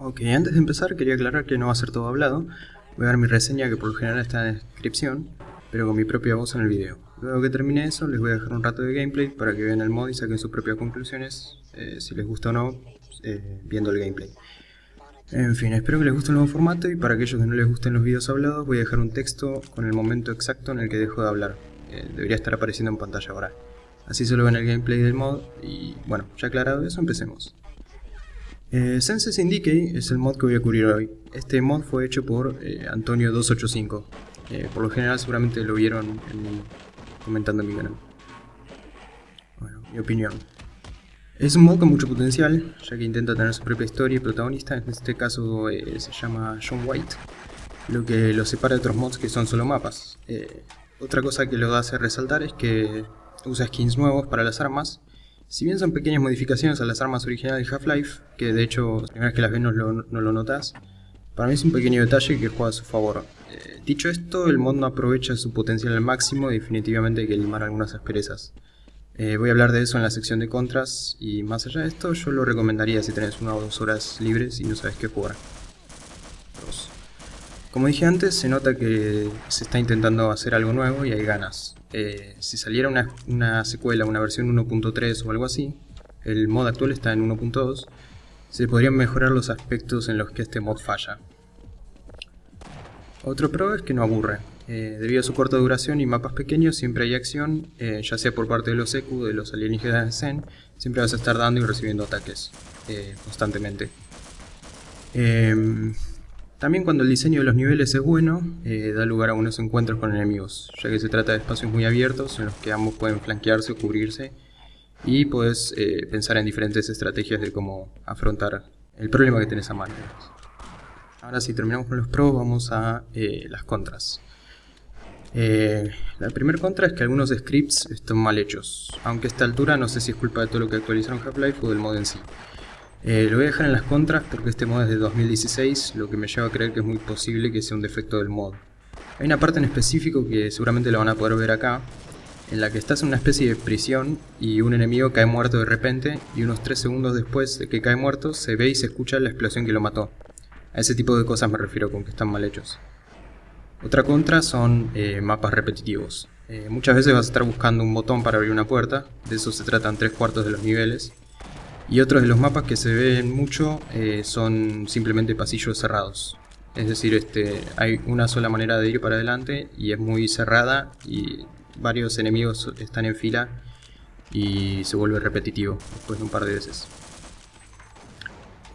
Ok, antes de empezar quería aclarar que no va a ser todo hablado. Voy a dar mi reseña que por lo general está en la descripción, pero con mi propia voz en el video. Luego que termine eso les voy a dejar un rato de gameplay para que vean el mod y saquen sus propias conclusiones, eh, si les gusta o no, eh, viendo el gameplay. En fin, espero que les guste el nuevo formato y para aquellos que no les gusten los videos hablados voy a dejar un texto con el momento exacto en el que dejo de hablar. Eh, debería estar apareciendo en pantalla ahora. Así solo ven el gameplay del mod y bueno, ya aclarado eso, empecemos. Eh, Sense es el mod que voy a cubrir hoy. Este mod fue hecho por eh, Antonio285. Eh, por lo general seguramente lo vieron comentando en mi canal. Bueno, mi opinión. Es un mod con mucho potencial, ya que intenta tener su propia historia y protagonista, en este caso eh, se llama John White, lo que lo separa de otros mods que son solo mapas. otra cosa que lo hace resaltar es que usa skins nuevos para las armas, si bien son pequeñas modificaciones a las armas originales de Half-Life, que de hecho, la primera vez que las ves no lo, notas, para mí es un pequeño detalle que juega a su favor. Eh, dicho esto, el mod no aprovecha su potencial al máximo y definitivamente hay que limar algunas asperezas. Eh, voy a hablar de eso en la sección de contras y más allá de esto yo lo recomendaría si tenés una o dos horas libres y no sabes qué jugar. Como dije antes, se nota que se está intentando hacer algo nuevo y hay ganas. Eh, si saliera una, secuela, una versión 1.3 o algo así, el mod actual está en 1.2, se podrían mejorar los aspectos en los que este mod falla. Otro pro es que no aburre. Eh, debido a su corta duración y mapas pequeños, siempre hay acción, eh, ya sea por parte de los EQ, de los alienígenas de Zen, siempre vas a estar dando y recibiendo ataques constantemente. También cuando el diseño de los niveles es bueno, eh, da lugar a unos encuentros con enemigos, ya que se trata de espacios muy abiertos en los que ambos pueden flanquearse o cubrirse y puedes eh, pensar en diferentes estrategias de cómo afrontar el problema que tenés a mano. Ahora si terminamos con los pros, vamos a eh, las contras. la primera contra es que algunos scripts están mal hechos, aunque a esta altura no sé si es culpa de todo lo que actualizaron Half-Life o del mod en sí. Eh, lo voy a dejar en las contras porque este mod es de 2016, lo que me lleva a creer que es muy posible que sea un defecto del mod. Hay una parte en específico que seguramente lo van a poder ver acá, en la que estás en una especie de prisión y un enemigo cae muerto de repente y unos 3 segundos después de que cae muerto se ve y se escucha la explosión que lo mató. A ese tipo de cosas me refiero con que están mal hechos. Otra contra son eh, mapas repetitivos. Eh, muchas veces vas a estar buscando un botón para abrir una puerta, de eso se tratan 3 cuartos de los niveles, y otros de los mapas que se ven mucho eh, son simplemente pasillos cerrados. Es decir, este, hay una sola manera de ir para adelante y es muy cerrada y varios enemigos están en fila y se vuelve repetitivo después de un par de veces.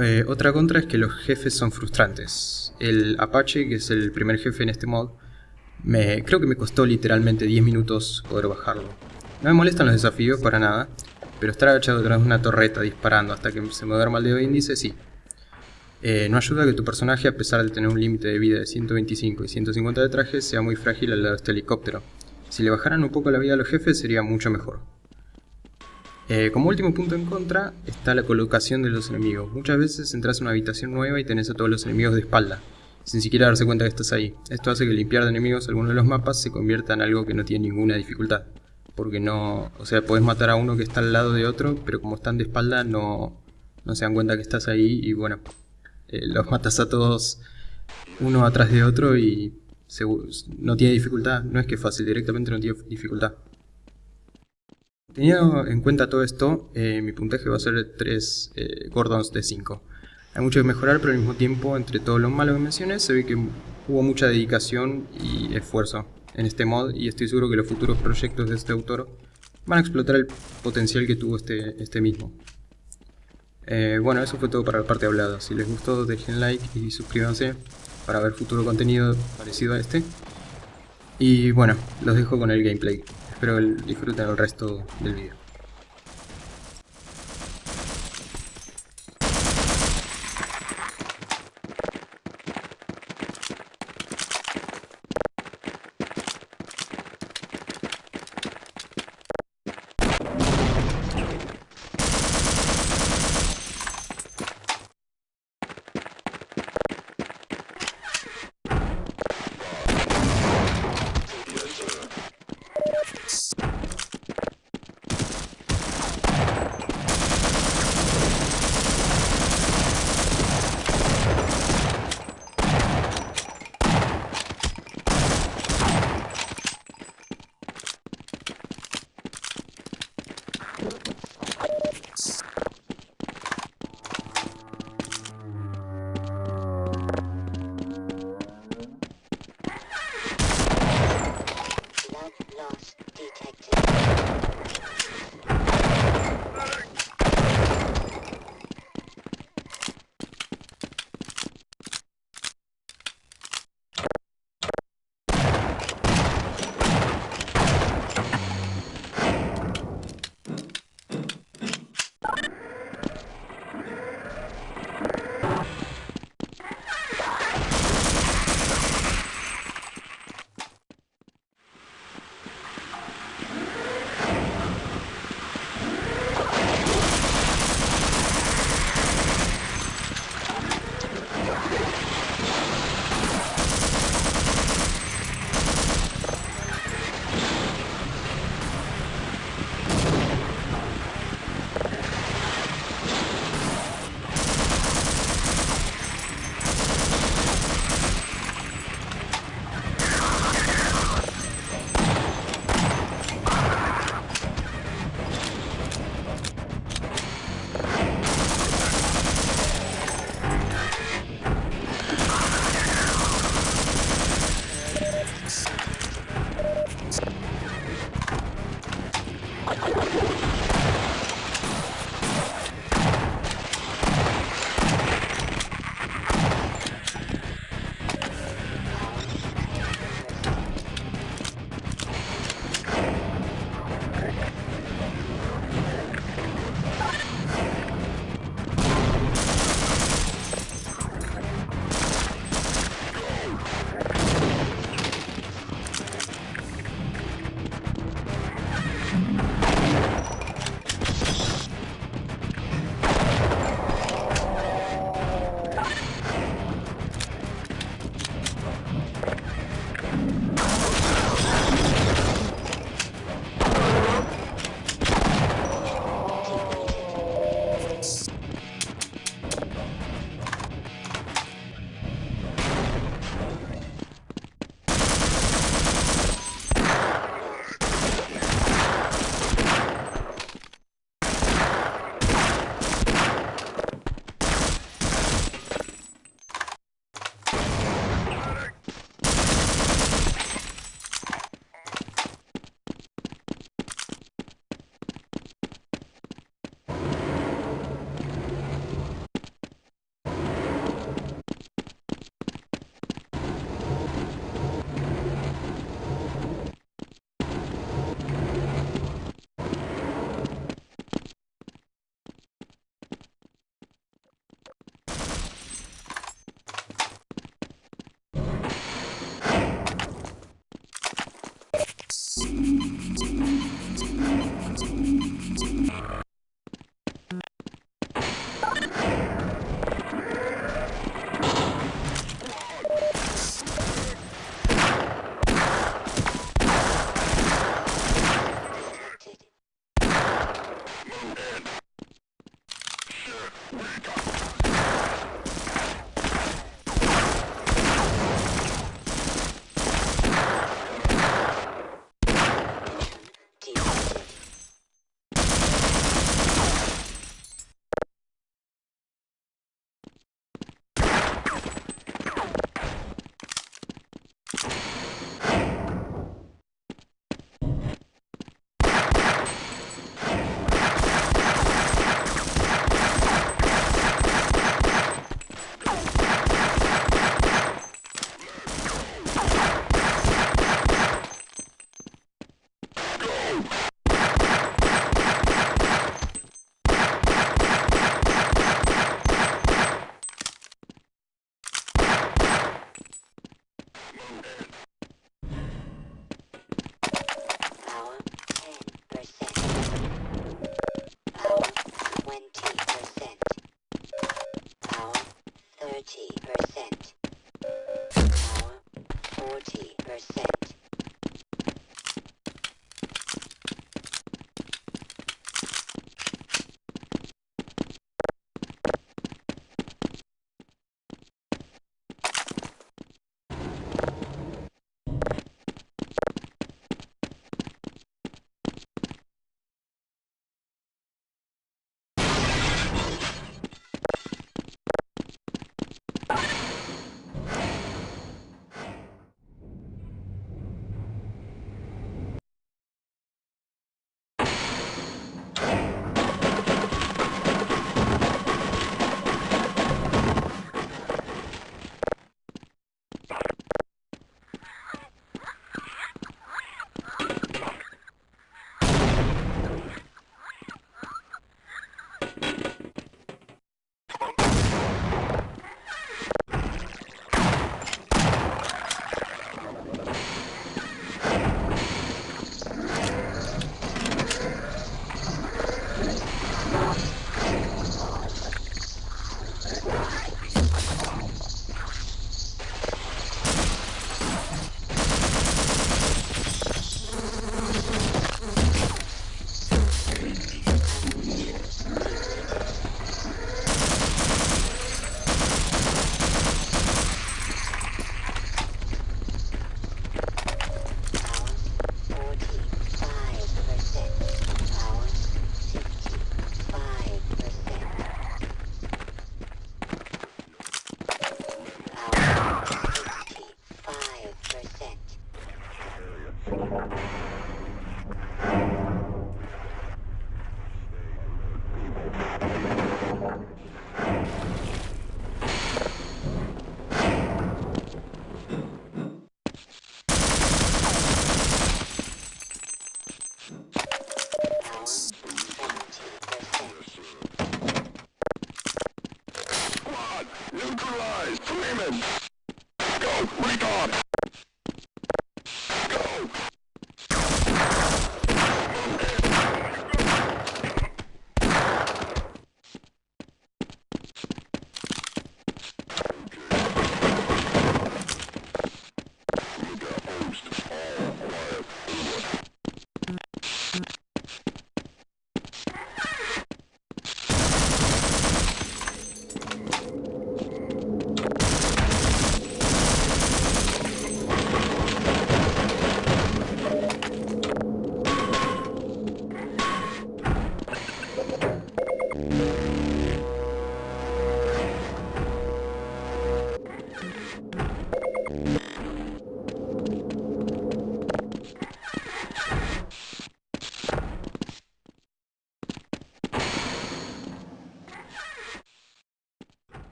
Eh, otra contra es que los jefes son frustrantes. El Apache, que es el primer jefe en este mod, me, creo que me costó literalmente 10 minutos poder bajarlo. No me molestan los desafíos para nada, pero estar agachado detrás de una torreta disparando hasta que se me duerma el dedo índice, sí. Eh, no ayuda que tu personaje, a pesar de tener un límite de vida de 125 y 150 de traje, sea muy frágil al lado de este helicóptero. Si le bajaran un poco la vida a los jefes sería mucho mejor. Eh, como último punto en contra está la colocación de los enemigos. Muchas veces entras a una habitación nueva y tenés a todos los enemigos de espalda, sin siquiera darse cuenta que estás ahí. Esto hace que limpiar de enemigos algunos de los mapas se convierta en algo que no tiene ninguna dificultad porque no, o sea, puedes matar a uno que está al lado de otro, pero como están de espalda no, no se dan cuenta que estás ahí y bueno, eh, los matas a todos uno atrás de otro y no tiene dificultad, no es que fácil, directamente no tiene dificultad. Teniendo en cuenta todo esto, eh, mi puntaje va a ser 3 eh, Gordons de 5. Hay mucho que mejorar, pero al mismo tiempo, entre todo lo malo que mencioné, se ve que hubo mucha dedicación y esfuerzo en este mod y estoy seguro que los futuros proyectos de este autor van a explotar el potencial que tuvo este, este mismo. Eh, bueno, eso fue todo para la parte hablada. Si les gustó, dejen like y suscríbanse para ver futuro contenido parecido a este. Y bueno, los dejo con el gameplay. Espero disfruten el resto del video.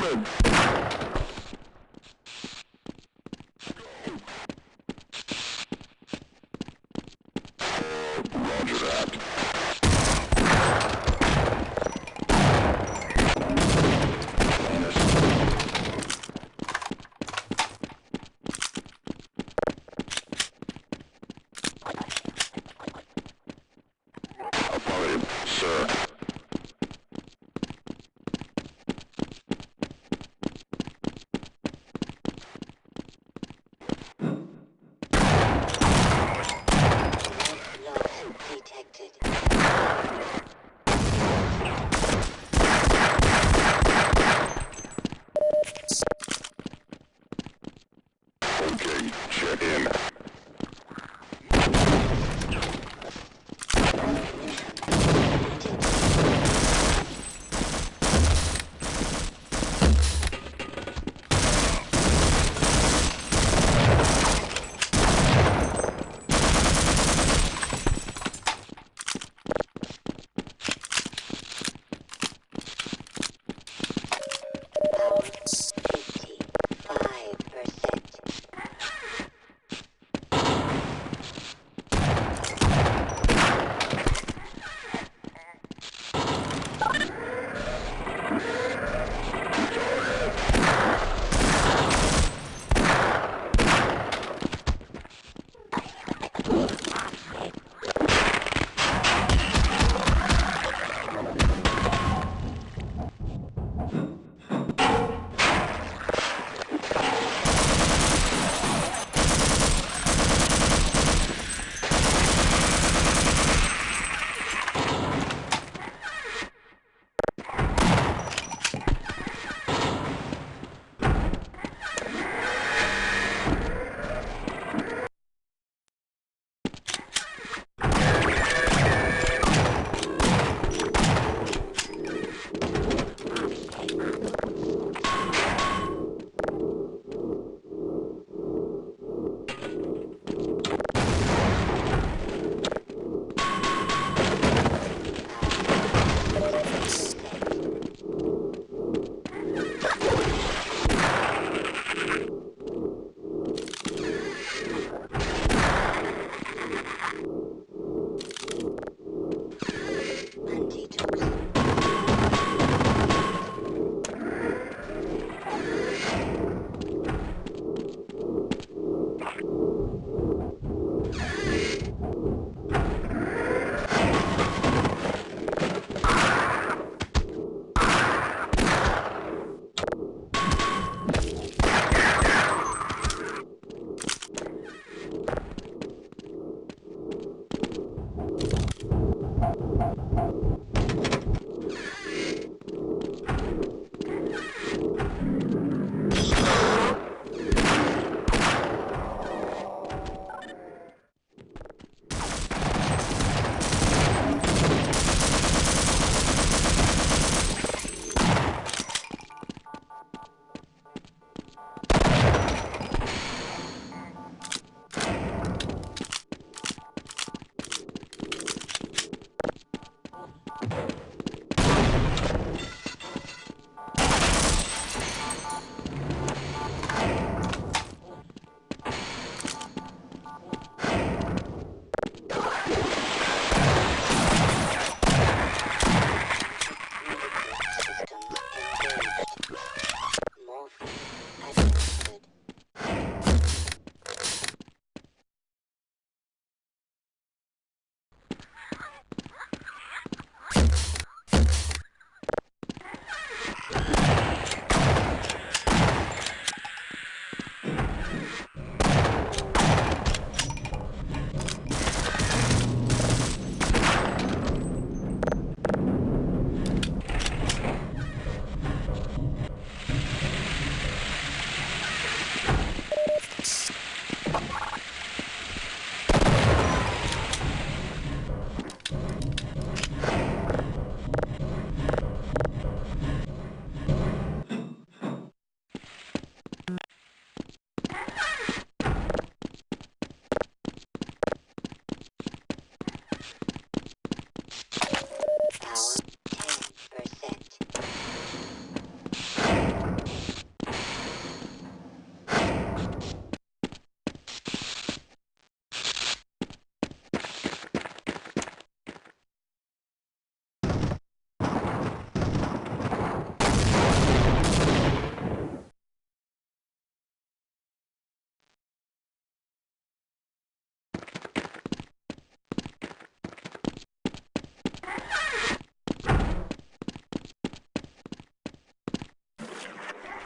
Damage.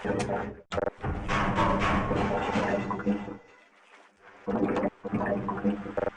Thank you.